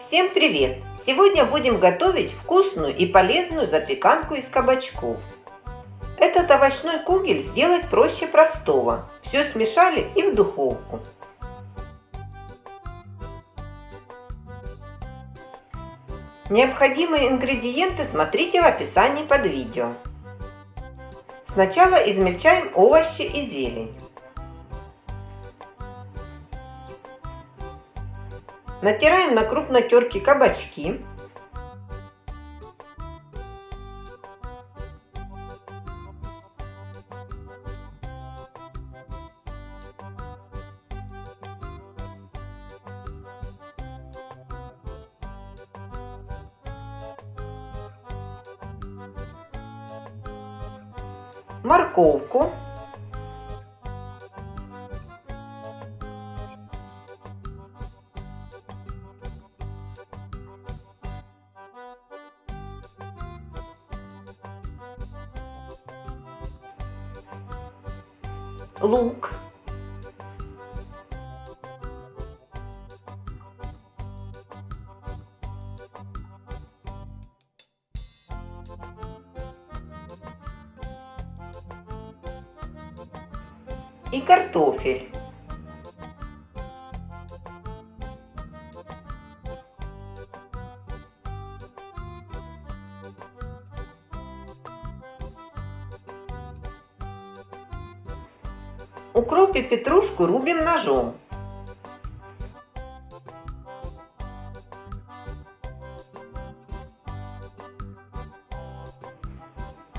Всем привет! Сегодня будем готовить вкусную и полезную запеканку из кабачков. Этот овощной кугель сделать проще простого. Все смешали и в духовку. Необходимые ингредиенты смотрите в описании под видео. Сначала измельчаем овощи и зелень. Натираем на крупной терке кабачки. Морковку лук, и картофель. Укроп и петрушку рубим ножом.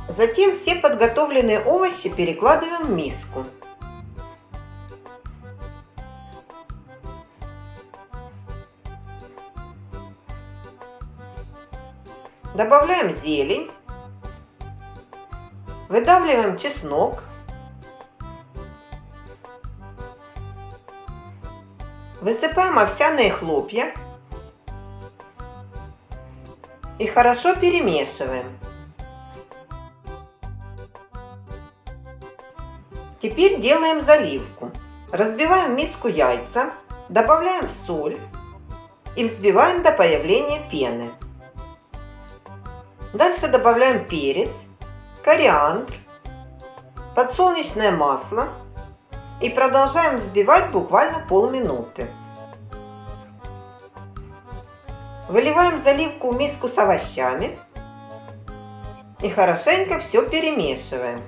Затем все подготовленные овощи перекладываем в миску. Добавляем зелень. Выдавливаем чеснок. Высыпаем овсяные хлопья и хорошо перемешиваем. Теперь делаем заливку. Разбиваем в миску яйца, добавляем соль и взбиваем до появления пены. Дальше добавляем перец, кориандр, подсолнечное масло и продолжаем взбивать буквально полминуты. Выливаем заливку в миску с овощами и хорошенько все перемешиваем.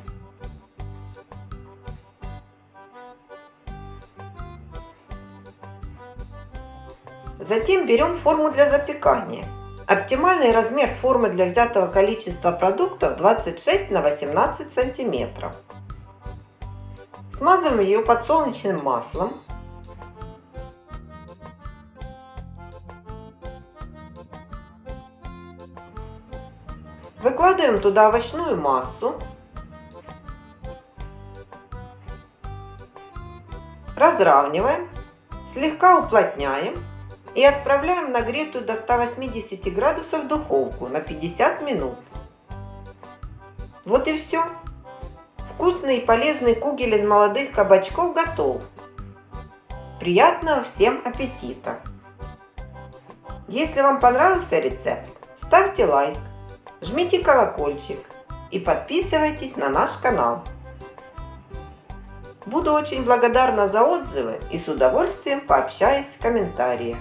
Затем берем форму для запекания. Оптимальный размер формы для взятого количества продуктов 26 на 18 сантиметров. Смазываем ее подсолнечным маслом. Выкладываем туда овощную массу. Разравниваем, слегка уплотняем и отправляем нагретую до 180 градусов духовку на 50 минут. Вот и все. Вкусный и полезный кугель из молодых кабачков готов. Приятного всем аппетита! Если вам понравился рецепт, ставьте лайк, жмите колокольчик и подписывайтесь на наш канал. Буду очень благодарна за отзывы и с удовольствием пообщаюсь в комментариях.